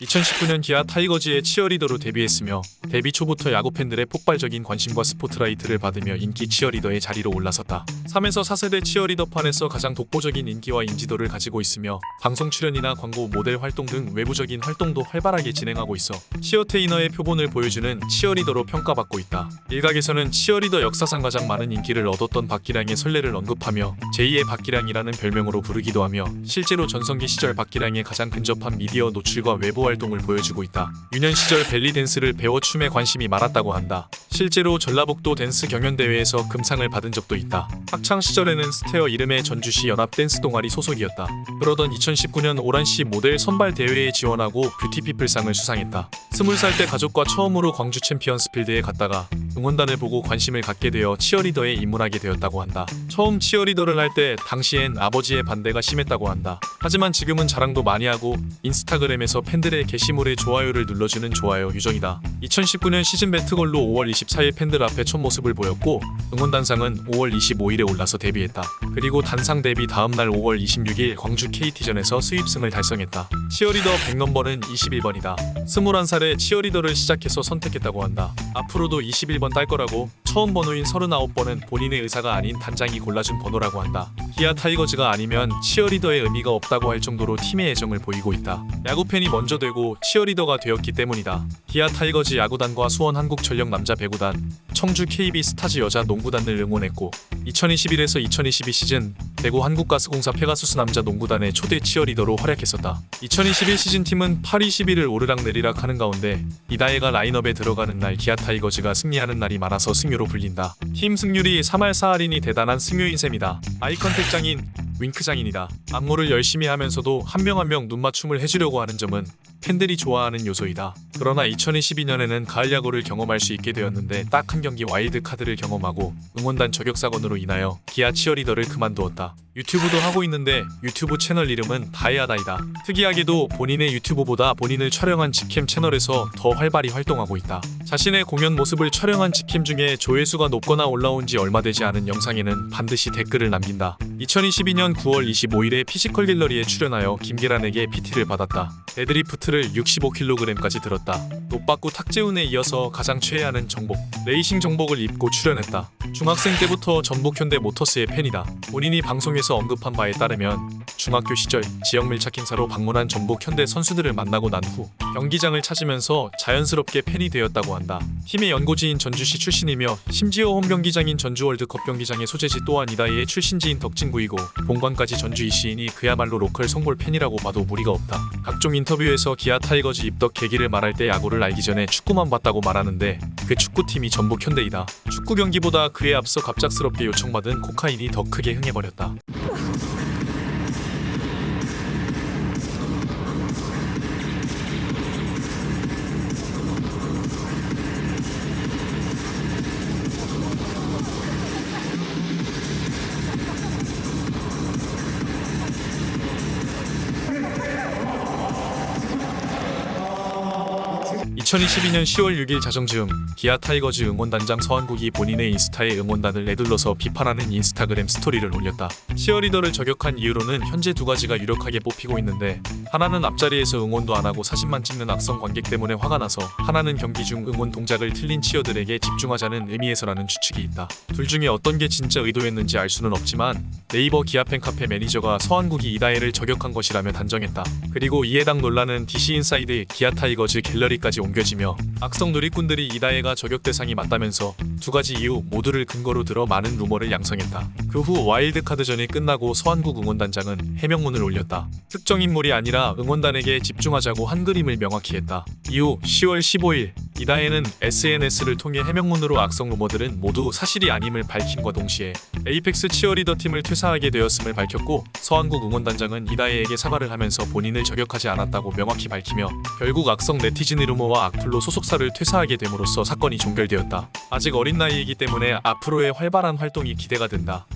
2019년 기아 타이거즈의 치어리더로 데뷔했으며 데뷔 초부터 야구 팬들의 폭발적인 관심과 스포트라이트를 받으며 인기 치어리더의 자리로 올라섰다. 3에서 4세대 치어리더판에서 가장 독보적인 인기와 인지도를 가지고 있으며 방송 출연이나 광고 모델 활동 등 외부적인 활동도 활발하게 진행하고 있어 치어테이너의 표본을 보여주는 치어리더로 평가받고 있다. 일각에서는 치어리더 역사상 가장 많은 인기를 얻었던 박기량의 선례를 언급하며 제2의 박기량이라는 별명으로 부르기도 하며 실제로 전성기 시절 박기량에 가장 근접한 미디어 노출과 외부 활동을 보여주고 있다. 유년 시절 벨리 댄스를 배워 춤에 관심이 많았다고 한다. 실제로 전라북도 댄스 경연대회에서 금상을 받은 적도 있다. 학창 시절에는 스테어 이름의 전주시 연합 댄스 동아리 소속이었다. 그러던 2019년 오란시 모델 선발 대회에 지원하고 뷰티피플상을 수상했다. 20살 때 가족과 처음으로 광주 챔피언스 필드에 갔다가 응원단을 보고 관심을 갖게 되어 치어리더에 입문하게 되었다고 한다. 처음 치어리더를 할 때 당시엔 아버지의 반대가 심했다고 한다. 하지만 지금은 자랑도 많이 하고 인스타그램에서 팬들의 게시물에 좋아요를 눌러주는 좋아요 유정이다. 2019년 시즌 배트걸로 5월 24일 팬들 앞에 첫 모습을 보였고 응원단상은 5월 25일에 올라서 데뷔했다. 그리고 단상 데뷔 다음날 5월 26일 광주 KT전에서 스윕승을 달성했다. 치어리더 백넘버는 21번이다. 21살에 치어리더를 시작해서 선택했다고 한다. 앞으로도 21번 달 거라고 처음 번호인 39번은 본인의 의사가 아닌 단장이 골라준 번호라고 한다. 기아 타이거즈가 아니면 치어리더의 의미가 없다고 할 정도로 팀의 애정을 보이고 있다. 야구 팬이 먼저 되고 치어리더가 되었기 때문이다. 기아 타이거즈 야구단과 수원 한국전력 남자 배구단, 청주 KB 스타즈 여자 농구단을 응원했고 2021에서 2022 시즌 대구 한국가스공사 페가수스 남자 농구단의 초대 치어리더로 활약했었다. 2021 시즌 팀은 8위 11을 오르락내리락 하는 가운데 이다혜가 라인업에 들어가는 날 기아 타이거즈가 승리하는 날이 많아서 승요로 불린다. 팀 승률이 3할 4할이니 대단한 승요인 셈이다. eye contact 장인 윙크 장인이다. 안무를 열심히 하면서도 한 명 한 명 눈맞춤을 해주려고 하는 점은 팬들이 좋아하는 요소이다. 그러나 2022년에는 가을 야구를 경험할 수 있게 되었는데 딱 한 경기 와일드 카드를 경험하고 응원단 저격 사건으로 인하여 기아 치어리더를 그만두었다. 유튜브도 하고 있는데 유튜브 채널 이름은 다이아다이다. 특이하게도 본인의 유튜브보다 본인을 촬영한 직캠 채널에서 더 활발히 활동하고 있다. 자신의 공연 모습을 촬영한 직캠 중에 조회수가 높거나 올라온 지 얼마 되지 않은 영상에는 반드시 댓글을 남긴다. 2022년 9월 25일에 피지컬 갤러리에 출연하여 김계란에게 PT를 받았다. 데드리프트를 65kg까지 들었다. 노빠꾸 탁재훈에 이어서 가장 최애하는 정복, 레이싱 정복을 입고 출연했다. 중학생 때부터 전북현대 모터스의 팬이다. 본인이 방송에서 언급한 바에 따르면 중학교 시절 지역 밀착 행사로 방문한 전북 현대 선수들을 만나고 난 후 경기장을 찾으면서 자연스럽게 팬이 되었다고 한다. 팀의 연고지인 전주시 출신이며 심지어 홈 경기장인 전주 월드컵 경기장의 소재지 또한 이다혜의 출신지인 덕진구이고 본관까지 전주 이씨인 이 그야말로 로컬 성골 팬이라고 봐도 무리가 없다. 각종 인터뷰에서 기아 타이거즈 입덕 계기를 말할 때 야구를 알기 전에 축구만 봤다고 말하는데 그 축구팀이 전북 현대이다. 축구 경기보다 그에 앞서 갑작스럽게 요청받은 코카인이 더 크게 흥해버렸다. 2022년 10월 6일 자정즈음 기아 타이거즈 응원단장 서한국이 본인의 인스타에 응원단을 에둘러서 비판하는 인스타그램 스토리를 올렸다. 치어리더를 저격한 이유로는 현재 두 가지가 유력하게 뽑히고 있는데 하나는 앞자리에서 응원도 안 하고 사진만 찍는 악성 관객 때문에 화가 나서 하나는 경기 중 응원 동작을 틀린 치어들에게 집중하자는 의미에서라는 추측이 있다. 둘 중에 어떤 게 진짜 의도였는지 알 수는 없지만 네이버 기아 팬 카페 매니저가 서한국이 이다혜를 저격한 것이라며 단정했다. 그리고 이에 해당 논란은 DC 인사이드 기아 타이거즈 갤러리까지 옮겨지며 악성 누리꾼들이 이다혜가 저격 대상이 맞다면서 두 가지 이유 모두를 근거로 들어 많은 루머를 양성했다. 그 후 와일드카드전이 끝나고 서한국 응원단장은 해명문을 올렸다. 특정 인물이 아니라 응원단에게 집중하자고 한 글임을 명확히 했다. 이후 10월 15일 이다혜는 SNS를 통해 해명문으로 악성 루머들은 모두 사실이 아님을 밝힘과 동시에 에이펙스 치어리더 팀을 퇴사하게 되었음을 밝혔고 서한국 응원단장은 이다혜에게 사과를 하면서 본인을 저격하지 않았다고 명확히 밝히며 결국 악성 네티즌 루머와 악플로 소속사를 퇴사하게 됨으로써 사건이 종결되었다. 아직 어린 나이이기 때문에 앞으로의 활발한 활동이 기대가 된다.